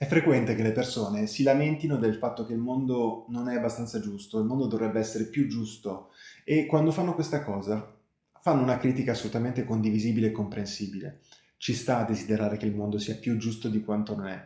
È frequente che le persone si lamentino del fatto che il mondo non è abbastanza giusto, il mondo dovrebbe essere più giusto e quando fanno questa cosa fanno una critica assolutamente condivisibile e comprensibile. Ci sta a desiderare che il mondo sia più giusto di quanto non è,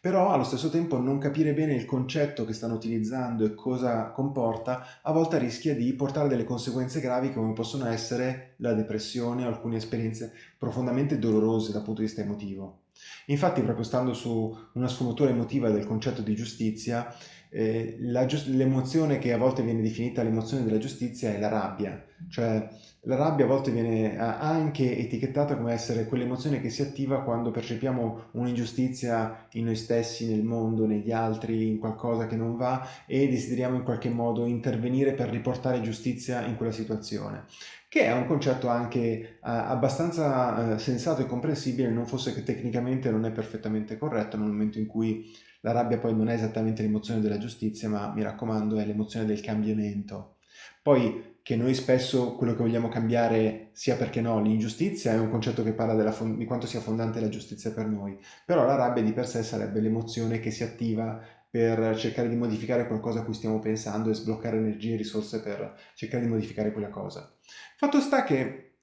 però allo stesso tempo non capire bene il concetto che stanno utilizzando e cosa comporta a volte rischia di portare delle conseguenze gravi come possono essere la depressione o alcune esperienze profondamente dolorose dal punto di vista emotivo. Infatti, proprio stando su una sfumatura emotiva del concetto di giustizia, eh, l'emozione che a volte viene definita l'emozione della giustizia è la rabbia, cioè la rabbia a volte viene anche etichettata come essere quell'emozione che si attiva quando percepiamo un'ingiustizia in noi stessi, nel mondo, negli altri, in qualcosa che non va e desideriamo in qualche modo intervenire per riportare giustizia in quella situazione che è un concetto anche eh, abbastanza eh, sensato e comprensibile, non fosse che tecnicamente non è perfettamente corretto nel momento in cui la rabbia poi non è esattamente l'emozione della giustizia, ma mi raccomando è l'emozione del cambiamento. Poi che noi spesso quello che vogliamo cambiare sia perché no, l'ingiustizia è un concetto che parla di quanto sia fondante la giustizia per noi, però la rabbia di per sé sarebbe l'emozione che si attiva per cercare di modificare qualcosa a cui stiamo pensando e sbloccare energie e risorse per cercare di modificare quella cosa. Fatto sta che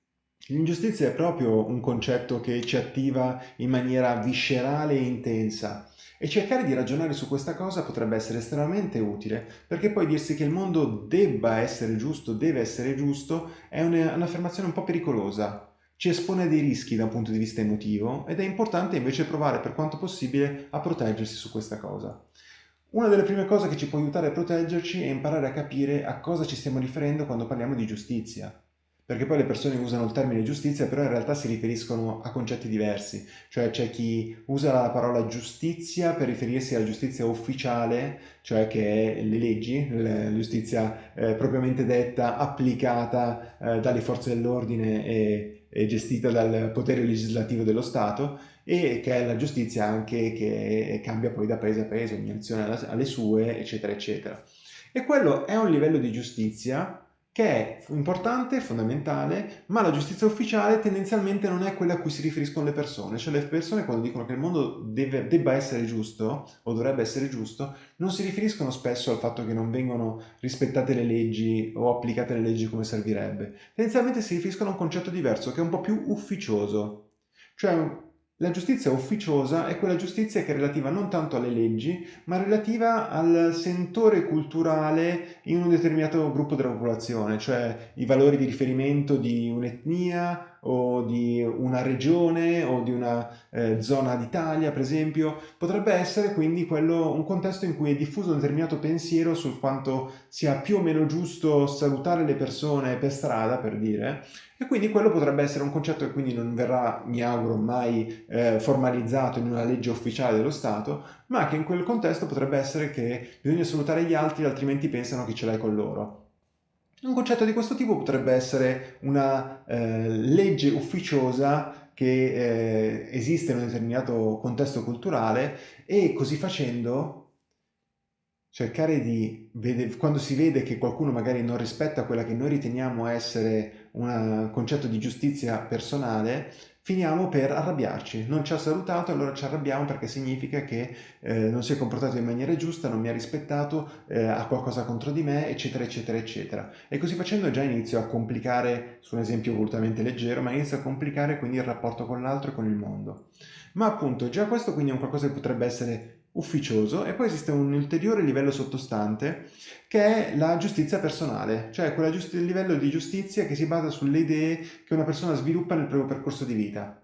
l'ingiustizia è proprio un concetto che ci attiva in maniera viscerale e intensa e cercare di ragionare su questa cosa potrebbe essere estremamente utile perché poi dirsi che il mondo debba essere giusto, deve essere giusto, è un'affermazione un po' pericolosa ci espone a dei rischi da un punto di vista emotivo ed è importante invece provare per quanto possibile a proteggersi su questa cosa. Una delle prime cose che ci può aiutare a proteggerci è imparare a capire a cosa ci stiamo riferendo quando parliamo di giustizia. Perché poi le persone usano il termine giustizia, però in realtà si riferiscono a concetti diversi. Cioè c'è chi usa la parola giustizia per riferirsi alla giustizia ufficiale, cioè che è le leggi, la giustizia eh, propriamente detta, applicata eh, dalle forze dell'ordine e, e gestita dal potere legislativo dello Stato, e che è la giustizia anche che cambia poi da paese a paese, ogni nazione ha le sue, eccetera, eccetera. E quello è un livello di giustizia che è importante, fondamentale, ma la giustizia ufficiale tendenzialmente non è quella a cui si riferiscono le persone, cioè le persone quando dicono che il mondo deve, debba essere giusto o dovrebbe essere giusto, non si riferiscono spesso al fatto che non vengono rispettate le leggi o applicate le leggi come servirebbe, tendenzialmente si riferiscono a un concetto diverso che è un po' più ufficioso, cioè la giustizia ufficiosa è quella giustizia che è relativa non tanto alle leggi, ma relativa al sentore culturale in un determinato gruppo della popolazione, cioè i valori di riferimento di un'etnia o di una regione o di una eh, zona d'Italia, per esempio, potrebbe essere quindi quello, un contesto in cui è diffuso un determinato pensiero sul quanto sia più o meno giusto salutare le persone per strada, per dire, e quindi quello potrebbe essere un concetto che quindi non verrà, mi auguro, mai eh, formalizzato in una legge ufficiale dello Stato, ma che in quel contesto potrebbe essere che bisogna salutare gli altri altrimenti pensano che ce l'hai con loro. Un concetto di questo tipo potrebbe essere una eh, legge ufficiosa che eh, esiste in un determinato contesto culturale e così facendo cercare di vedere, quando si vede che qualcuno magari non rispetta quella che noi riteniamo essere un concetto di giustizia personale, finiamo per arrabbiarci. Non ci ha salutato, allora ci arrabbiamo perché significa che eh, non si è comportato in maniera giusta, non mi ha rispettato, eh, ha qualcosa contro di me, eccetera, eccetera, eccetera. E così facendo già inizio a complicare, su un esempio volutamente leggero, ma inizio a complicare quindi il rapporto con l'altro e con il mondo. Ma appunto già questo quindi è un qualcosa che potrebbe essere ufficioso e poi esiste un ulteriore livello sottostante che è la giustizia personale, cioè quel livello di giustizia che si basa sulle idee che una persona sviluppa nel proprio percorso di vita.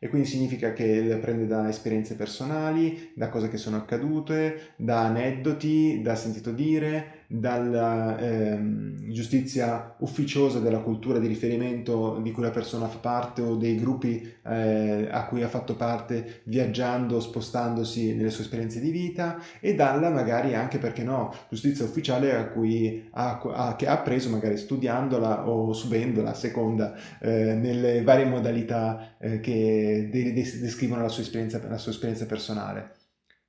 E quindi significa che prende da esperienze personali, da cose che sono accadute, da aneddoti, da sentito dire, dalla ehm, giustizia ufficiosa della cultura di riferimento di cui la persona fa parte o dei gruppi eh, a cui ha fatto parte viaggiando, spostandosi nelle sue esperienze di vita e dalla magari anche, perché no, giustizia ufficiale a cui ha, ha, che ha appreso magari studiandola o subendola a seconda eh, nelle varie modalità eh, che de descrivono la sua, la sua esperienza personale.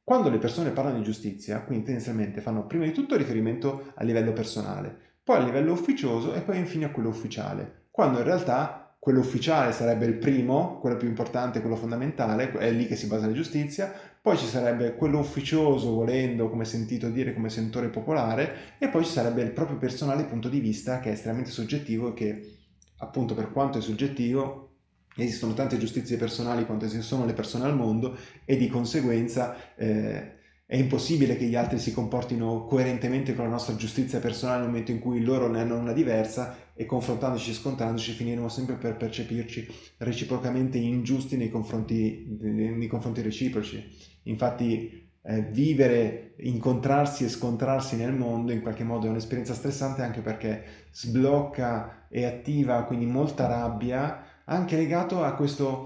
Quando le persone parlano di giustizia, quindi tendenzialmente fanno prima di tutto riferimento a livello personale, poi a livello ufficioso e poi infine a quello ufficiale, quando in realtà quello ufficiale sarebbe il primo, quello più importante, quello fondamentale, è lì che si basa la giustizia, poi ci sarebbe quello ufficioso, volendo, come sentito dire, come sentore popolare, e poi ci sarebbe il proprio personale punto di vista che è estremamente soggettivo e che, appunto, per quanto è soggettivo, esistono tante giustizie personali quanto esistono le persone al mondo e di conseguenza eh, è impossibile che gli altri si comportino coerentemente con la nostra giustizia personale nel momento in cui loro ne hanno una diversa e confrontandoci e scontrandoci finiremo sempre per percepirci reciprocamente ingiusti nei confronti, nei confronti reciproci. Infatti eh, vivere, incontrarsi e scontrarsi nel mondo in qualche modo è un'esperienza stressante anche perché sblocca e attiva quindi molta rabbia, anche legato a questa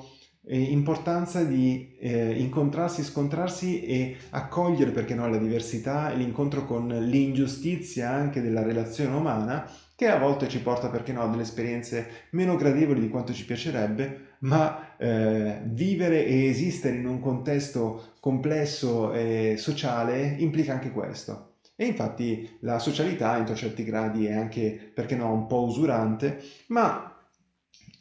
eh, importanza di eh, incontrarsi, scontrarsi e accogliere, perché no, la diversità e l'incontro con l'ingiustizia anche della relazione umana che a volte ci porta, perché no, a delle esperienze meno gradevoli di quanto ci piacerebbe, ma eh, vivere e esistere in un contesto complesso e sociale implica anche questo. E infatti la socialità in certi gradi è anche, perché no, un po' usurante, ma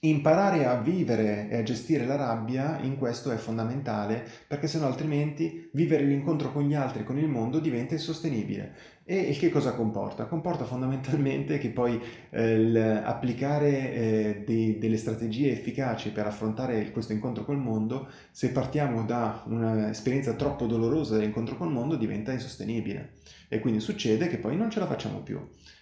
Imparare a vivere e a gestire la rabbia in questo è fondamentale perché sennò altrimenti vivere l'incontro con gli altri, con il mondo diventa insostenibile. E che cosa comporta? Comporta fondamentalmente che poi eh, applicare eh, dei, delle strategie efficaci per affrontare questo incontro col mondo, se partiamo da un'esperienza troppo dolorosa dell'incontro col mondo, diventa insostenibile. E quindi succede che poi non ce la facciamo più.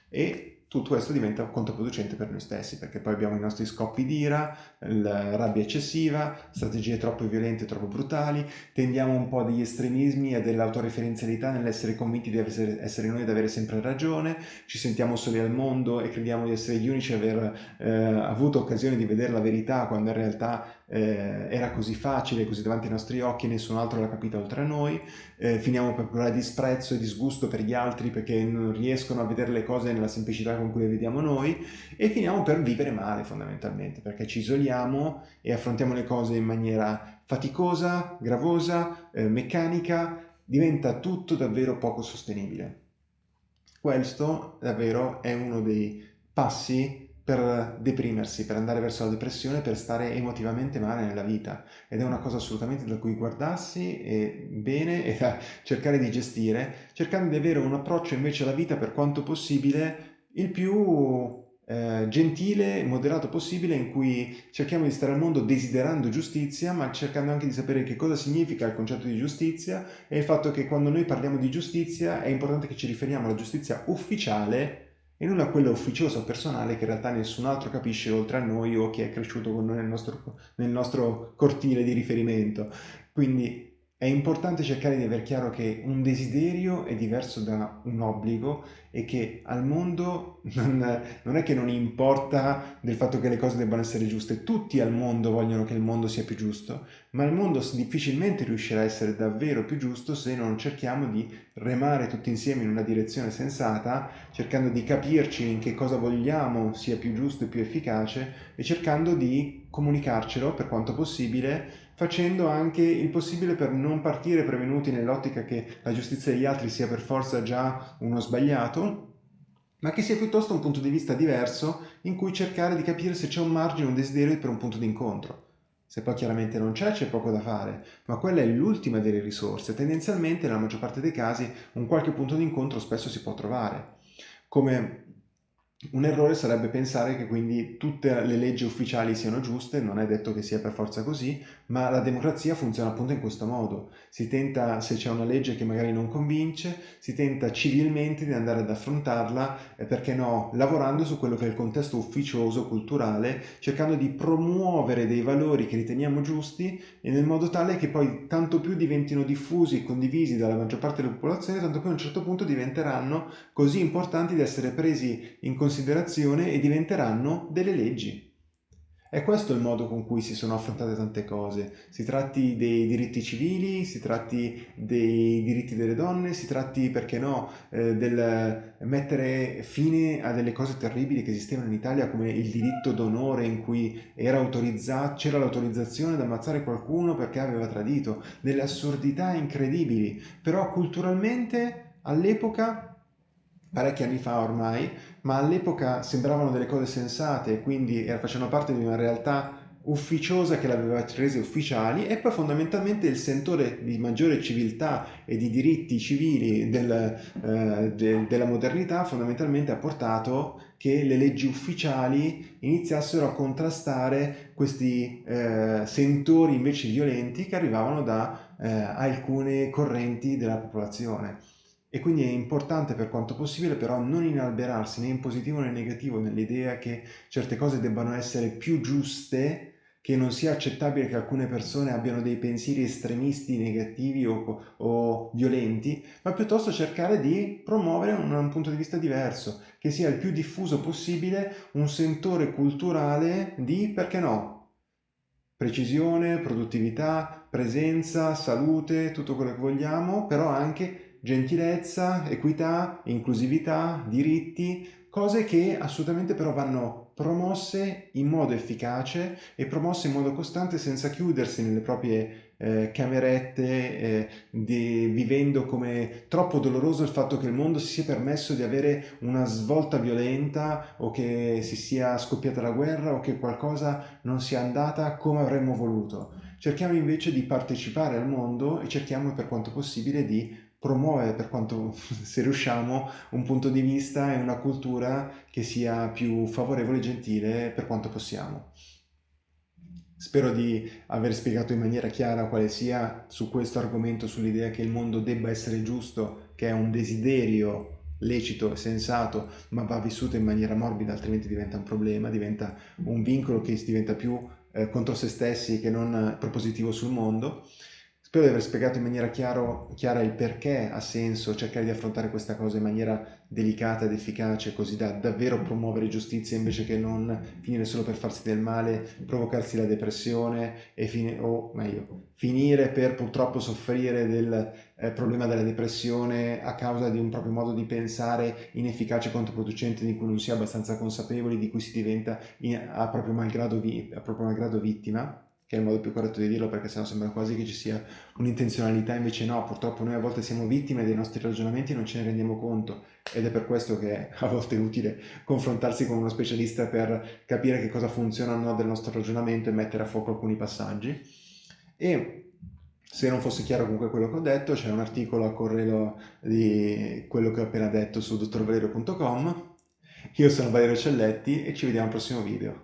E tutto questo diventa controproducente per noi stessi, perché poi abbiamo i nostri scoppi di ira, la rabbia eccessiva, strategie troppo violente, troppo brutali, tendiamo un po' degli estremismi e dell'autoreferenzialità nell'essere convinti di essere, essere noi ad avere sempre ragione, ci sentiamo soli al mondo e crediamo di essere gli unici a aver eh, avuto occasione di vedere la verità, quando in realtà eh, era così facile, così davanti ai nostri occhi, nessun altro l'ha capito oltre a noi, eh, finiamo per provare disprezzo e disgusto per gli altri perché non riescono a vedere le cose nella semplicità con cui le vediamo noi. E finiamo per vivere male fondamentalmente perché ci isoliamo e affrontiamo le cose in maniera faticosa, gravosa, eh, meccanica, diventa tutto davvero poco sostenibile. Questo davvero è uno dei passi per deprimersi, per andare verso la depressione, per stare emotivamente male nella vita. Ed è una cosa assolutamente da cui guardarsi e bene e da cercare di gestire, cercando di avere un approccio invece alla vita per quanto possibile il più eh, gentile moderato possibile in cui cerchiamo di stare al mondo desiderando giustizia ma cercando anche di sapere che cosa significa il concetto di giustizia e il fatto che quando noi parliamo di giustizia è importante che ci riferiamo alla giustizia ufficiale e non a quella ufficiosa o personale che in realtà nessun altro capisce oltre a noi o chi è cresciuto con noi nel nostro, nel nostro cortile di riferimento. Quindi è importante cercare di aver chiaro che un desiderio è diverso da un obbligo e che al mondo non, non, è che non importa del fatto che le cose debbano essere giuste, tutti al mondo vogliono che il mondo sia più giusto, ma il mondo difficilmente riuscirà a essere davvero più giusto se non cerchiamo di remare tutti insieme in una direzione sensata, cercando di capirci in che cosa vogliamo sia più giusto e più efficace e cercando di comunicarcelo per quanto possibile facendo anche il possibile per non partire prevenuti nell'ottica che la giustizia degli altri sia per forza già uno sbagliato, ma che sia piuttosto un punto di vista diverso in cui cercare di capire se c'è un margine, un desiderio per un punto di incontro. Se poi chiaramente non c'è, c'è poco da fare, ma quella è l'ultima delle risorse. Tendenzialmente, nella maggior parte dei casi, un qualche punto di incontro spesso si può trovare. Come un errore sarebbe pensare che quindi tutte le leggi ufficiali siano giuste, non è detto che sia per forza così, ma la democrazia funziona appunto in questo modo. Si tenta, se c'è una legge che magari non convince, si tenta civilmente di andare ad affrontarla, eh, perché no, lavorando su quello che è il contesto ufficioso, culturale, cercando di promuovere dei valori che riteniamo giusti e nel modo tale che poi tanto più diventino diffusi e condivisi dalla maggior parte della popolazione, tanto più a un certo punto diventeranno così importanti da essere presi in considerazione considerazione e diventeranno delle leggi. È questo il modo con cui si sono affrontate tante cose. Si tratti dei diritti civili, si tratti dei diritti delle donne, si tratti, perché no, eh, del mettere fine a delle cose terribili che esistevano in Italia come il diritto d'onore in cui c'era l'autorizzazione ad ammazzare qualcuno perché aveva tradito, delle assurdità incredibili. Però culturalmente all'epoca parecchi anni fa ormai, ma all'epoca sembravano delle cose sensate, quindi facevano parte di una realtà ufficiosa che l'aveva rese ufficiali e poi fondamentalmente il sentore di maggiore civiltà e di diritti civili del, eh, de, della modernità fondamentalmente ha portato che le leggi ufficiali iniziassero a contrastare questi eh, sentori invece violenti che arrivavano da eh, alcune correnti della popolazione. E quindi è importante per quanto possibile però non inalberarsi né in positivo né in negativo nell'idea che certe cose debbano essere più giuste che non sia accettabile che alcune persone abbiano dei pensieri estremisti, negativi o, o violenti, ma piuttosto cercare di promuovere un, un, punto di vista diverso, che sia il più diffuso possibile un sentore culturale di, perché no, precisione, produttività, presenza, salute, tutto quello che vogliamo, però anche gentilezza, equità, inclusività, diritti, cose che assolutamente però vanno promosse in modo efficace e promosse in modo costante senza chiudersi nelle proprie eh, camerette, eh, di, vivendo come troppo doloroso il fatto che il mondo si sia permesso di avere una svolta violenta o che si sia scoppiata la guerra o che qualcosa non sia andata come avremmo voluto. Cerchiamo invece di partecipare al mondo e cerchiamo per quanto possibile di promuovere per quanto se riusciamo un punto di vista e una cultura che sia più favorevole e gentile per quanto possiamo. Spero di aver spiegato in maniera chiara quale sia su questo argomento, sull'idea che il mondo debba essere giusto, che è un desiderio lecito e sensato, ma va vissuto in maniera morbida, altrimenti diventa un problema, diventa un vincolo che diventa più eh, contro se stessi che non propositivo sul mondo. Spero di aver spiegato in maniera chiaro, chiara il perché ha senso cercare di affrontare questa cosa in maniera delicata ed efficace, così da davvero promuovere giustizia invece che non finire solo per farsi del male, provocarsi la depressione e o meglio, finire per purtroppo soffrire del eh, problema della depressione a causa di un proprio modo di pensare inefficace e controproducente di cui non si è abbastanza consapevoli, di cui si diventa in, a, proprio malgrado, a proprio malgrado vittima che è il modo più corretto di dirlo perché sennò sembra quasi che ci sia un'intenzionalità, invece no, purtroppo noi a volte siamo vittime dei nostri ragionamenti e non ce ne rendiamo conto ed è per questo che a volte è utile confrontarsi con uno specialista per capire che cosa funziona o no del nostro ragionamento e mettere a fuoco alcuni passaggi. E se non fosse chiaro comunque quello che ho detto, c'è un articolo a corredo di quello che ho appena detto su dottorvalerio.com. Io sono Valerio Celletti e ci vediamo al prossimo video.